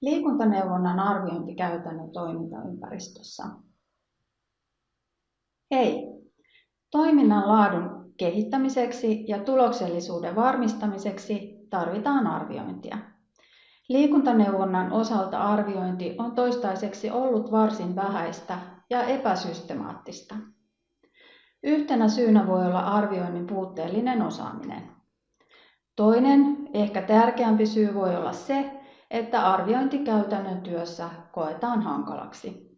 Liikuntaneuvonnan arviointikäytännön toimintaympäristössä. Hei! Toiminnan laadun kehittämiseksi ja tuloksellisuuden varmistamiseksi tarvitaan arviointia. Liikuntaneuvonnan osalta arviointi on toistaiseksi ollut varsin vähäistä ja epäsystemaattista. Yhtenä syynä voi olla arvioinnin puutteellinen osaaminen. Toinen, ehkä tärkeämpi syy voi olla se, että arviointi käytännön työssä koetaan hankalaksi.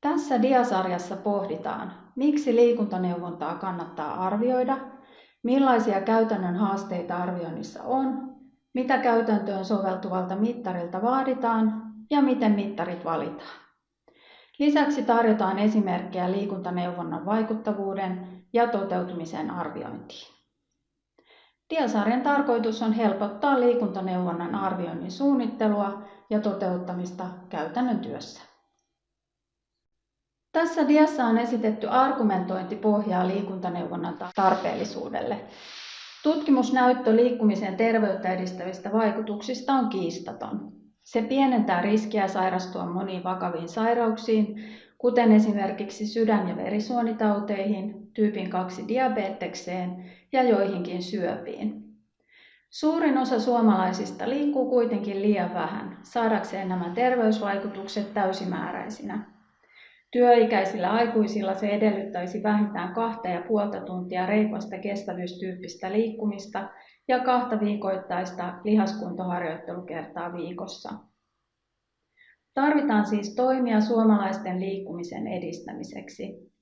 Tässä diasarjassa pohditaan, miksi liikuntaneuvontaa kannattaa arvioida, millaisia käytännön haasteita arvioinnissa on, mitä käytäntöön soveltuvalta mittarilta vaaditaan ja miten mittarit valitaan. Lisäksi tarjotaan esimerkkejä liikuntaneuvonnan vaikuttavuuden ja toteutumisen arviointiin. Diasarjan tarkoitus on helpottaa liikuntaneuvonnan arvioinnin suunnittelua ja toteuttamista käytännön työssä. Tässä diassa on esitetty argumentointipohjaa liikuntaneuvonnan tarpeellisuudelle. Tutkimusnäyttö liikkumisen terveyttä edistävistä vaikutuksista on kiistaton. Se pienentää riskiä sairastua moniin vakaviin sairauksiin, kuten esimerkiksi sydän- ja verisuonitauteihin, tyypin 2 diabetekseen ja joihinkin syöpiin. Suurin osa suomalaisista liikkuu kuitenkin liian vähän saadakseen nämä terveysvaikutukset täysimääräisinä. Työikäisillä aikuisilla se edellyttäisi vähintään kahta ja puolta tuntia reipasta kestävyystyyppistä liikkumista ja kahta viikoittaista lihaskuntoharjoittelukertaa viikossa. Tarvitaan siis toimia suomalaisten liikkumisen edistämiseksi.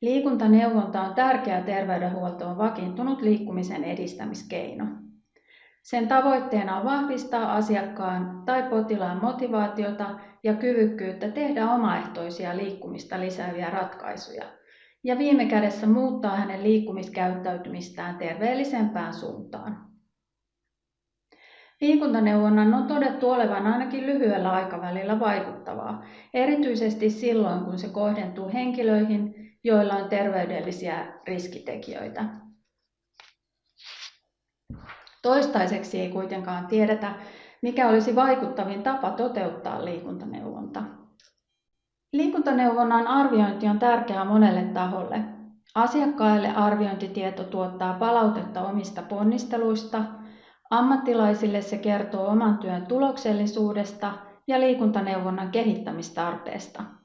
Liikuntaneuvonta on tärkeä terveydenhuoltoon vakiintunut liikkumisen edistämiskeino. Sen tavoitteena on vahvistaa asiakkaan tai potilaan motivaatiota ja kyvykkyyttä tehdä omaehtoisia liikkumista lisääviä ratkaisuja ja viime kädessä muuttaa hänen liikkumiskäyttäytymistään terveellisempään suuntaan. Liikuntaneuvonnan on todettu olevan ainakin lyhyellä aikavälillä vaikuttavaa, erityisesti silloin kun se kohdentuu henkilöihin, joilla on terveydellisiä riskitekijöitä. Toistaiseksi ei kuitenkaan tiedetä, mikä olisi vaikuttavin tapa toteuttaa liikuntaneuvonta. Liikuntaneuvonnan arviointi on tärkeää monelle taholle. Asiakkaille arviointitieto tuottaa palautetta omista ponnisteluista, ammattilaisille se kertoo oman työn tuloksellisuudesta ja liikuntaneuvonnan kehittämistarpeesta.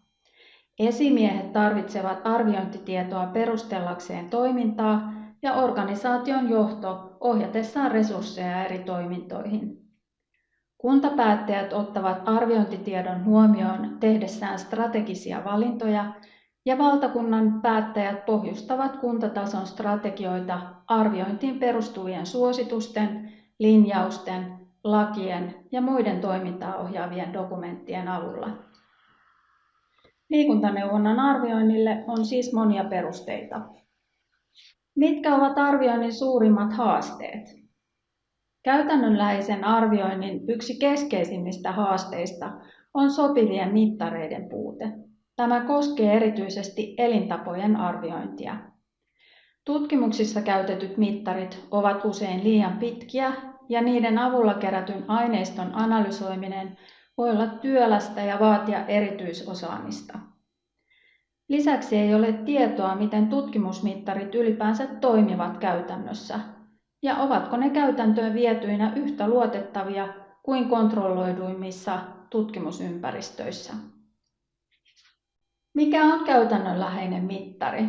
Esimiehet tarvitsevat arviointitietoa perustellakseen toimintaa ja organisaation johto ohjatessaan resursseja eri toimintoihin. Kuntapäättäjät ottavat arviointitiedon huomioon tehdessään strategisia valintoja ja valtakunnan päättäjät pohjustavat kuntatason strategioita arviointiin perustuvien suositusten, linjausten, lakien ja muiden toimintaa ohjaavien dokumenttien avulla. Liikuntaneuvonnan arvioinnille on siis monia perusteita. Mitkä ovat arvioinnin suurimmat haasteet? Käytännönläheisen arvioinnin yksi keskeisimmistä haasteista on sopivien mittareiden puute. Tämä koskee erityisesti elintapojen arviointia. Tutkimuksissa käytetyt mittarit ovat usein liian pitkiä ja niiden avulla kerätyn aineiston analysoiminen voi olla työlästä ja vaatia erityisosaamista. Lisäksi ei ole tietoa, miten tutkimusmittarit ylipäänsä toimivat käytännössä ja ovatko ne käytäntöön vietyinä yhtä luotettavia kuin kontrolloiduimmissa tutkimusympäristöissä. Mikä on käytännönläheinen mittari?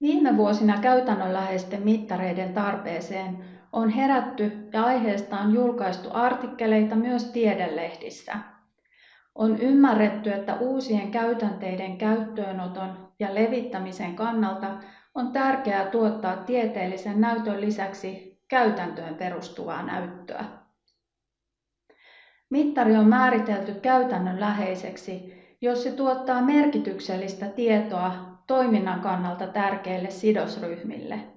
Viime vuosina käytännönläheisten mittareiden tarpeeseen on herätty ja aiheesta on julkaistu artikkeleita myös tiedelehdissä. On ymmärretty, että uusien käytänteiden käyttöönoton ja levittämisen kannalta on tärkeää tuottaa tieteellisen näytön lisäksi käytäntöön perustuvaa näyttöä. Mittari on määritelty käytännönläheiseksi, jos se tuottaa merkityksellistä tietoa toiminnan kannalta tärkeille sidosryhmille,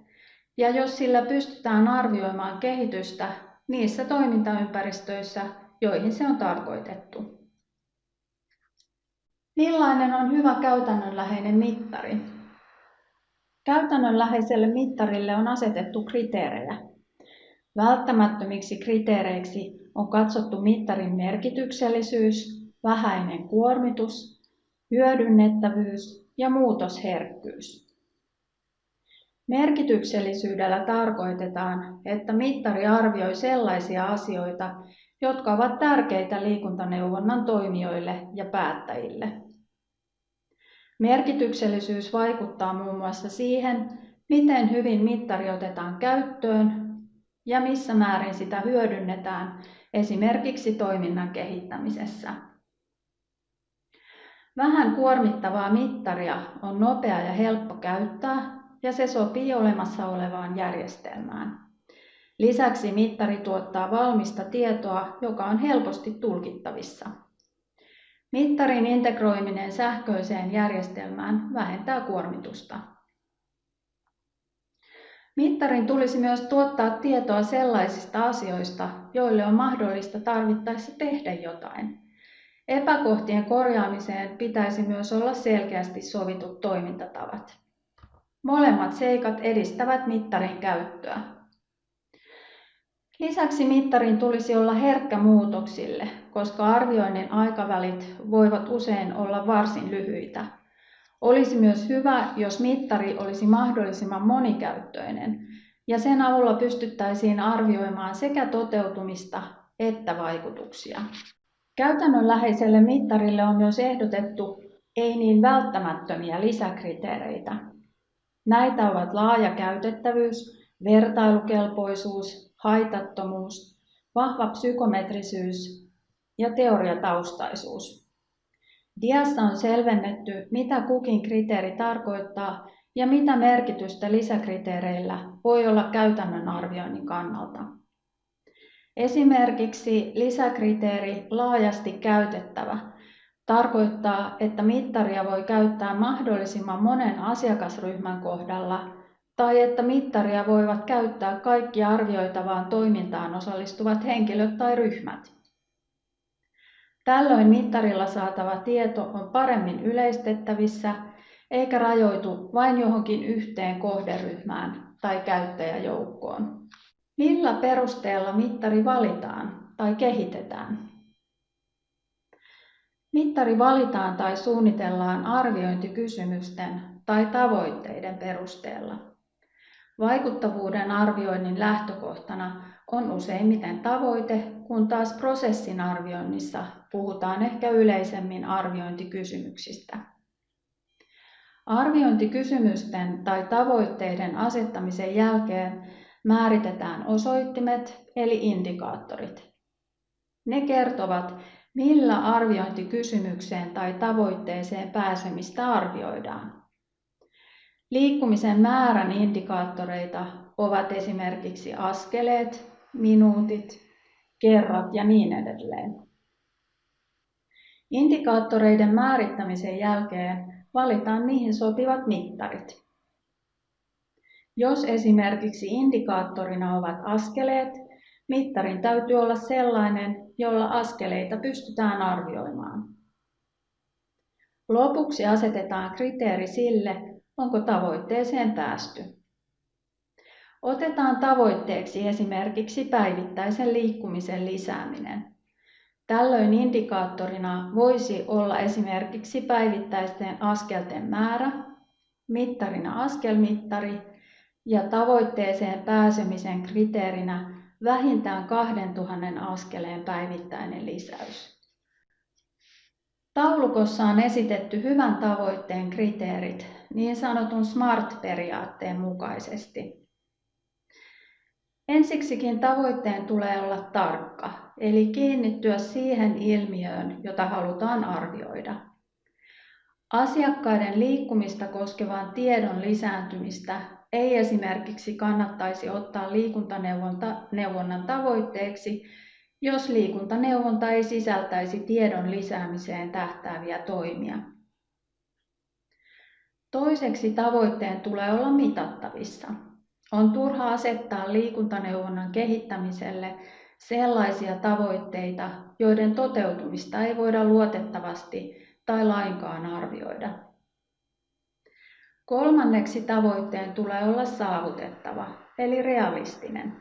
ja jos sillä pystytään arvioimaan kehitystä niissä toimintaympäristöissä, joihin se on tarkoitettu. Millainen on hyvä käytännönläheinen mittari? Käytännönläheiselle mittarille on asetettu kriteerejä. Välttämättömiksi kriteereiksi on katsottu mittarin merkityksellisyys, vähäinen kuormitus, hyödynnettävyys ja muutosherkkyys. Merkityksellisyydellä tarkoitetaan, että mittari arvioi sellaisia asioita, jotka ovat tärkeitä liikuntaneuvonnan toimijoille ja päättäjille. Merkityksellisyys vaikuttaa muun muassa siihen, miten hyvin mittari otetaan käyttöön ja missä määrin sitä hyödynnetään esimerkiksi toiminnan kehittämisessä. Vähän kuormittavaa mittaria on nopea ja helppo käyttää ja se sopii olemassa olevaan järjestelmään. Lisäksi mittari tuottaa valmista tietoa, joka on helposti tulkittavissa. Mittarin integroiminen sähköiseen järjestelmään vähentää kuormitusta. Mittarin tulisi myös tuottaa tietoa sellaisista asioista, joille on mahdollista tarvittaessa tehdä jotain. Epäkohtien korjaamiseen pitäisi myös olla selkeästi sovitut toimintatavat. Molemmat seikat edistävät mittarin käyttöä. Lisäksi mittarin tulisi olla herkkä muutoksille, koska arvioinnin aikavälit voivat usein olla varsin lyhyitä. Olisi myös hyvä, jos mittari olisi mahdollisimman monikäyttöinen ja sen avulla pystyttäisiin arvioimaan sekä toteutumista että vaikutuksia. Käytännönläheiselle mittarille on myös ehdotettu ei niin välttämättömiä lisäkriteereitä. Näitä ovat laaja käytettävyys, vertailukelpoisuus, haitattomuus, vahva psykometrisyys ja teoriataustaisuus. Diassa on selvennetty, mitä kukin kriteeri tarkoittaa ja mitä merkitystä lisäkriteereillä voi olla käytännön arvioinnin kannalta. Esimerkiksi lisäkriteeri laajasti käytettävä tarkoittaa, että mittaria voi käyttää mahdollisimman monen asiakasryhmän kohdalla tai että mittaria voivat käyttää kaikki arvioitavaan toimintaan osallistuvat henkilöt tai ryhmät. Tällöin mittarilla saatava tieto on paremmin yleistettävissä eikä rajoitu vain johonkin yhteen kohderyhmään tai käyttäjäjoukkoon. Millä perusteella mittari valitaan tai kehitetään? Mittari valitaan tai suunnitellaan arviointikysymysten tai tavoitteiden perusteella. Vaikuttavuuden arvioinnin lähtökohtana on useimmiten tavoite, kun taas prosessin arvioinnissa puhutaan ehkä yleisemmin arviointikysymyksistä. Arviointikysymysten tai tavoitteiden asettamisen jälkeen määritetään osoittimet eli indikaattorit. Ne kertovat, millä arviointikysymykseen tai tavoitteeseen pääsemistä arvioidaan. Liikkumisen määrän indikaattoreita ovat esimerkiksi askeleet, minuutit, kerrat ja niin edelleen. Indikaattoreiden määrittämisen jälkeen valitaan niihin sopivat mittarit. Jos esimerkiksi indikaattorina ovat askeleet, mittarin täytyy olla sellainen, jolla askeleita pystytään arvioimaan. Lopuksi asetetaan kriteeri sille, onko tavoitteeseen päästy. Otetaan tavoitteeksi esimerkiksi päivittäisen liikkumisen lisääminen. Tällöin indikaattorina voisi olla esimerkiksi päivittäisten askelten määrä, mittarina askelmittari ja tavoitteeseen pääsemisen kriteerinä vähintään 2000 askeleen päivittäinen lisäys. Taulukossa on esitetty hyvän tavoitteen kriteerit niin sanotun SMART-periaatteen mukaisesti. Ensiksikin tavoitteen tulee olla tarkka, eli kiinnittyä siihen ilmiöön, jota halutaan arvioida. Asiakkaiden liikkumista koskevan tiedon lisääntymistä ei esimerkiksi kannattaisi ottaa liikuntaneuvonnan tavoitteeksi, jos liikuntaneuvonta ei sisältäisi tiedon lisäämiseen tähtääviä toimia. Toiseksi tavoitteen tulee olla mitattavissa. On turha asettaa liikuntaneuvonnan kehittämiselle sellaisia tavoitteita, joiden toteutumista ei voida luotettavasti tai lainkaan arvioida. Kolmanneksi tavoitteen tulee olla saavutettava, eli realistinen.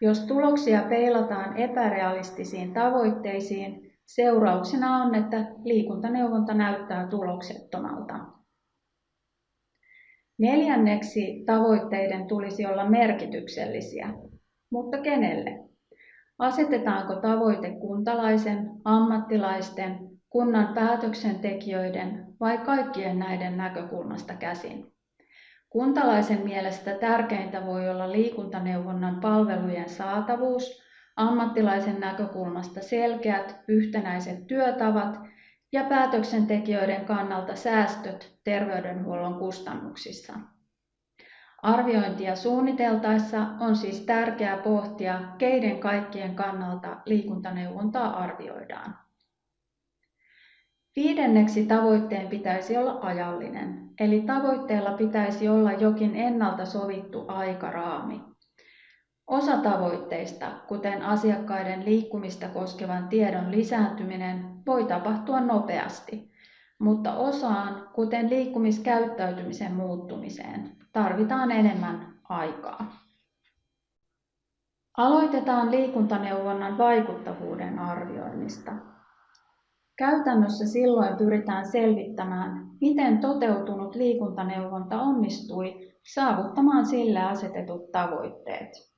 Jos tuloksia peilataan epärealistisiin tavoitteisiin, seurauksena on, että liikuntaneuvonta näyttää tuloksettomalta. Neljänneksi tavoitteiden tulisi olla merkityksellisiä, mutta kenelle? Asetetaanko tavoite kuntalaisen, ammattilaisten, kunnan päätöksentekijöiden vai kaikkien näiden näkökulmasta käsin? Kuntalaisen mielestä tärkeintä voi olla liikuntaneuvonnan palvelujen saatavuus, ammattilaisen näkökulmasta selkeät, yhtenäiset työtavat ja päätöksentekijöiden kannalta säästöt terveydenhuollon kustannuksissa. Arviointia suunniteltaessa on siis tärkeää pohtia, keiden kaikkien kannalta liikuntaneuvontaa arvioidaan. Viidenneksi tavoitteen pitäisi olla ajallinen, eli tavoitteella pitäisi olla jokin ennalta sovittu aikaraami. Osa tavoitteista, kuten asiakkaiden liikkumista koskevan tiedon lisääntyminen, voi tapahtua nopeasti, mutta osaan, kuten liikkumiskäyttäytymisen muuttumiseen, tarvitaan enemmän aikaa. Aloitetaan liikuntaneuvonnan vaikuttavuuden arvioinnista. Käytännössä silloin pyritään selvittämään, miten toteutunut liikuntaneuvonta onnistui saavuttamaan sille asetetut tavoitteet.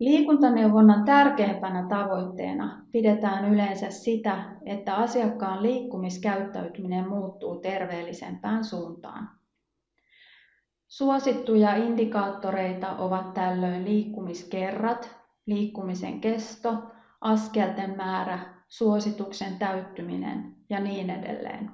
Liikuntaneuvonnan tärkeimpänä tavoitteena pidetään yleensä sitä, että asiakkaan liikkumiskäyttäytyminen muuttuu terveellisempään suuntaan. Suosittuja indikaattoreita ovat tällöin liikkumiskerrat, liikkumisen kesto, askelten määrä, suosituksen täyttyminen ja niin edelleen.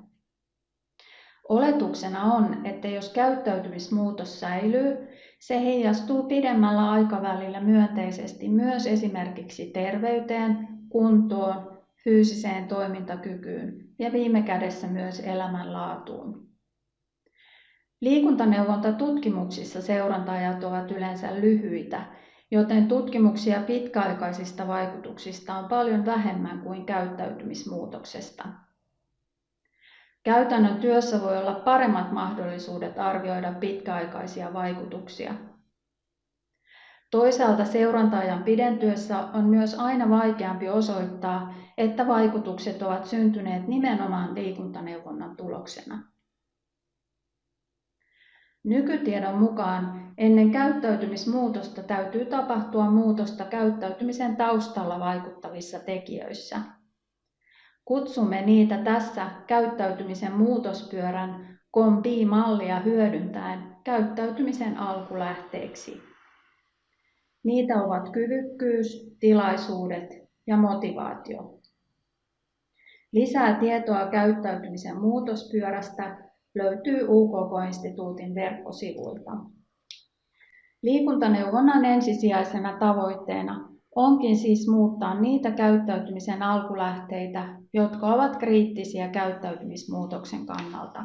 Oletuksena on, että jos käyttäytymismuutos säilyy, se heijastuu pidemmällä aikavälillä myönteisesti myös esimerkiksi terveyteen, kuntoon, fyysiseen toimintakykyyn ja viime kädessä myös elämänlaatuun. Liikuntaneuvontatutkimuksissa seurantaajat ovat yleensä lyhyitä, joten tutkimuksia pitkäaikaisista vaikutuksista on paljon vähemmän kuin käyttäytymismuutoksesta. Käytännön työssä voi olla paremmat mahdollisuudet arvioida pitkäaikaisia vaikutuksia. Toisaalta seurantaajan pidentyessä on myös aina vaikeampi osoittaa, että vaikutukset ovat syntyneet nimenomaan liikuntaneuvonnan tuloksena. Nykytiedon mukaan ennen käyttäytymismuutosta täytyy tapahtua muutosta käyttäytymisen taustalla vaikuttavissa tekijöissä. Kutsumme niitä tässä käyttäytymisen muutospyörän kombi-mallia hyödyntäen käyttäytymisen alkulähteeksi. Niitä ovat kyvykkyys, tilaisuudet ja motivaatio. Lisää tietoa käyttäytymisen muutospyörästä löytyy UKK-instituutin verkkosivuilta. Liikuntaneuvonnan ensisijaisena tavoitteena onkin siis muuttaa niitä käyttäytymisen alkulähteitä, jotka ovat kriittisiä käyttäytymismuutoksen kannalta.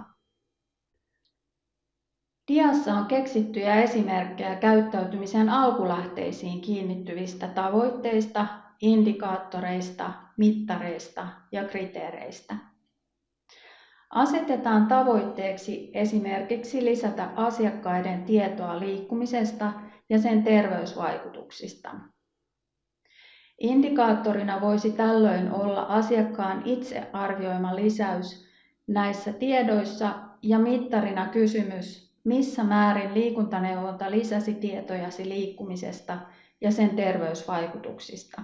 Diassa on keksittyjä esimerkkejä käyttäytymisen alkulähteisiin kiinnittyvistä tavoitteista, indikaattoreista, mittareista ja kriteereistä. Asetetaan tavoitteeksi esimerkiksi lisätä asiakkaiden tietoa liikkumisesta ja sen terveysvaikutuksista. Indikaattorina voisi tällöin olla asiakkaan itse arvioima lisäys näissä tiedoissa ja mittarina kysymys, missä määrin liikuntaneuvonta lisäsi tietojasi liikkumisesta ja sen terveysvaikutuksista.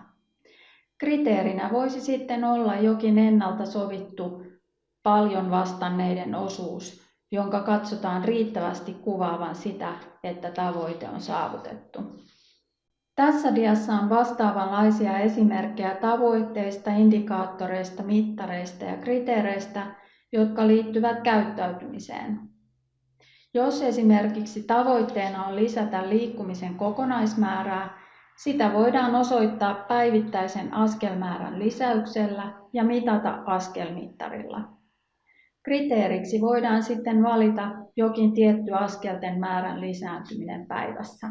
Kriteerinä voisi sitten olla jokin ennalta sovittu paljon vastanneiden osuus, jonka katsotaan riittävästi kuvaavan sitä, että tavoite on saavutettu. Tässä diassa on vastaavanlaisia esimerkkejä tavoitteista, indikaattoreista, mittareista ja kriteereistä, jotka liittyvät käyttäytymiseen. Jos esimerkiksi tavoitteena on lisätä liikkumisen kokonaismäärää, sitä voidaan osoittaa päivittäisen askelmäärän lisäyksellä ja mitata askelmittarilla. Kriteeriksi voidaan sitten valita jokin tietty askelten määrän lisääntyminen päivässä.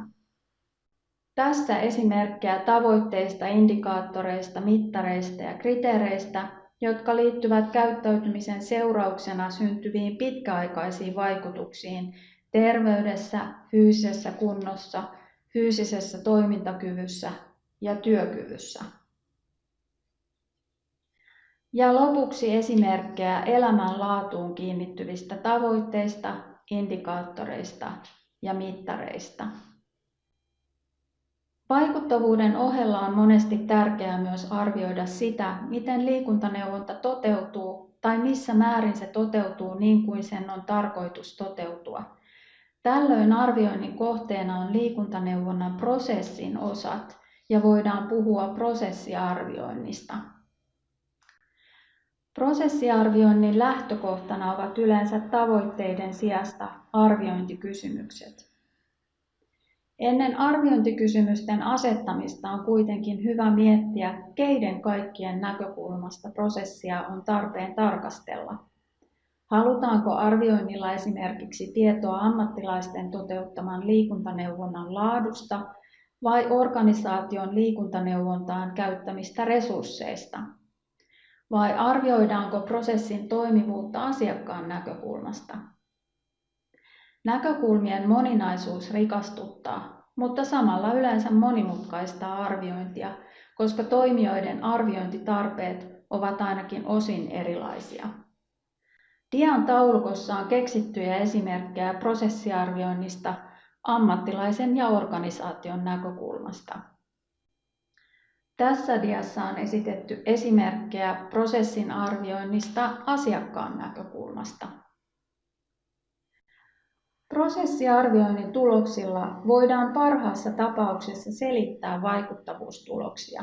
Tässä esimerkkejä tavoitteista, indikaattoreista, mittareista ja kriteereistä, jotka liittyvät käyttäytymisen seurauksena syntyviin pitkäaikaisiin vaikutuksiin terveydessä, fyysisessä kunnossa, fyysisessä toimintakyvyssä ja työkyvyssä. Ja lopuksi esimerkkejä elämänlaatuun kiinnittyvistä tavoitteista, indikaattoreista ja mittareista. Vaikuttavuuden ohella on monesti tärkeää myös arvioida sitä, miten liikuntaneuvonta toteutuu tai missä määrin se toteutuu niin kuin sen on tarkoitus toteutua. Tällöin arvioinnin kohteena on liikuntaneuvonnan prosessin osat ja voidaan puhua prosessiarvioinnista. Prosessiarvioinnin lähtökohtana ovat yleensä tavoitteiden sijasta arviointikysymykset. Ennen arviointikysymysten asettamista on kuitenkin hyvä miettiä, keiden kaikkien näkökulmasta prosessia on tarpeen tarkastella. Halutaanko arvioinnilla esimerkiksi tietoa ammattilaisten toteuttaman liikuntaneuvonnan laadusta vai organisaation liikuntaneuvontaan käyttämistä resursseista? Vai arvioidaanko prosessin toimivuutta asiakkaan näkökulmasta? Näkökulmien moninaisuus rikastuttaa, mutta samalla yleensä monimutkaistaa arviointia, koska toimijoiden arviointitarpeet ovat ainakin osin erilaisia. Dian taulukossa on keksittyjä esimerkkejä prosessiarvioinnista ammattilaisen ja organisaation näkökulmasta. Tässä diassa on esitetty esimerkkejä prosessin arvioinnista asiakkaan näkökulmasta. Prosessiarvioinnin tuloksilla voidaan parhaassa tapauksessa selittää vaikuttavuustuloksia.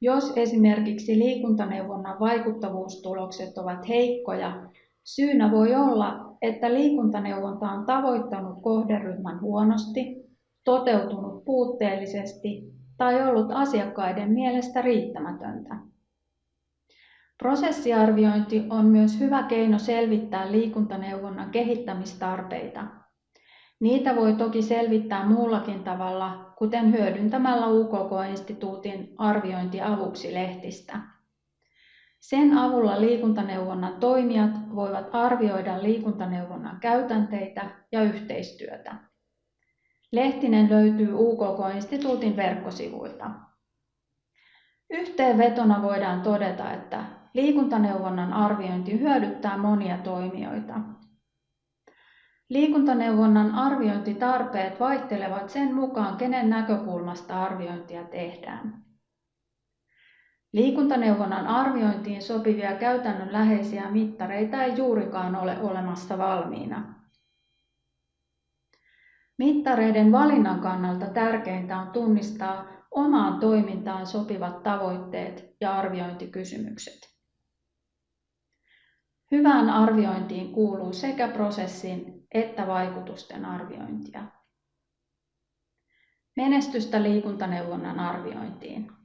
Jos esimerkiksi liikuntaneuvonnan vaikuttavuustulokset ovat heikkoja, syynä voi olla, että liikuntaneuvonta on tavoittanut kohderyhmän huonosti, toteutunut puutteellisesti tai ollut asiakkaiden mielestä riittämätöntä. Prosessiarviointi on myös hyvä keino selvittää liikuntaneuvonnan kehittämistarpeita. Niitä voi toki selvittää muullakin tavalla, kuten hyödyntämällä UKK-instituutin arviointiavuksi lehtistä. Sen avulla liikuntaneuvonnan toimijat voivat arvioida liikuntaneuvonnan käytänteitä ja yhteistyötä. Lehtinen löytyy UKK-instituutin verkkosivuilta. Yhteenvetona voidaan todeta, että liikuntaneuvonnan arviointi hyödyttää monia toimijoita. Liikuntaneuvonnan arviointitarpeet vaihtelevat sen mukaan, kenen näkökulmasta arviointia tehdään. Liikuntaneuvonnan arviointiin sopivia käytännönläheisiä mittareita ei juurikaan ole olemassa valmiina. Mittareiden valinnan kannalta tärkeintä on tunnistaa omaan toimintaan sopivat tavoitteet ja arviointikysymykset. Hyvään arviointiin kuuluu sekä prosessin että vaikutusten arviointia. Menestystä liikuntaneuvonnan arviointiin.